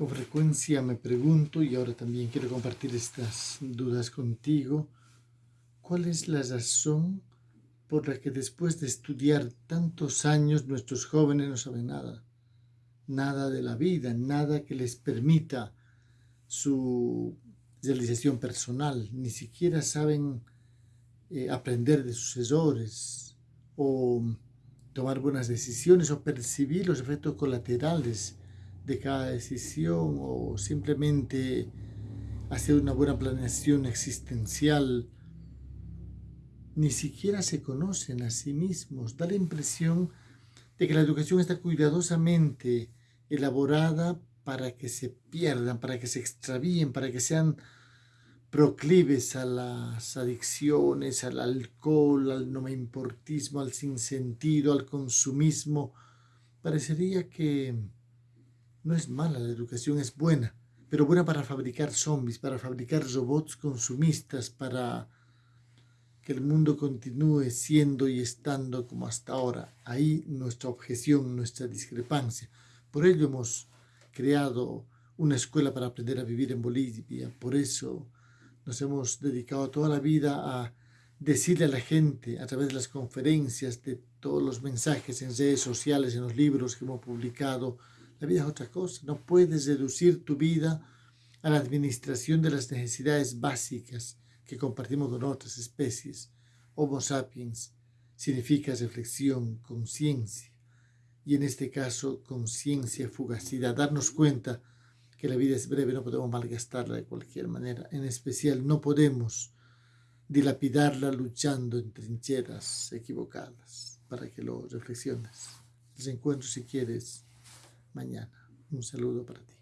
Con frecuencia me pregunto, y ahora también quiero compartir estas dudas contigo, ¿cuál es la razón por la que después de estudiar tantos años nuestros jóvenes no saben nada? Nada de la vida, nada que les permita su realización personal, ni siquiera saben eh, aprender de sus errores o tomar buenas decisiones o percibir los efectos colaterales de cada decisión o simplemente hacer una buena planeación existencial, ni siquiera se conocen a sí mismos. Da la impresión de que la educación está cuidadosamente elaborada para que se pierdan, para que se extravíen, para que sean proclives a las adicciones, al alcohol, al no me importismo, al sinsentido, al consumismo. Parecería que no es mala, la educación es buena, pero buena para fabricar zombies, para fabricar robots consumistas, para que el mundo continúe siendo y estando como hasta ahora. Ahí nuestra objeción, nuestra discrepancia. Por ello hemos creado una escuela para aprender a vivir en Bolivia. Por eso nos hemos dedicado toda la vida a decirle a la gente a través de las conferencias, de todos los mensajes en redes sociales, en los libros que hemos publicado, la vida es otra cosa. No puedes reducir tu vida a la administración de las necesidades básicas que compartimos con otras especies. Homo sapiens significa reflexión, conciencia. Y en este caso, conciencia, fugacidad. Darnos cuenta que la vida es breve, no podemos malgastarla de cualquier manera. En especial, no podemos dilapidarla luchando en trincheras equivocadas. Para que lo reflexiones. Les encuentro si quieres mañana. Un saludo para ti.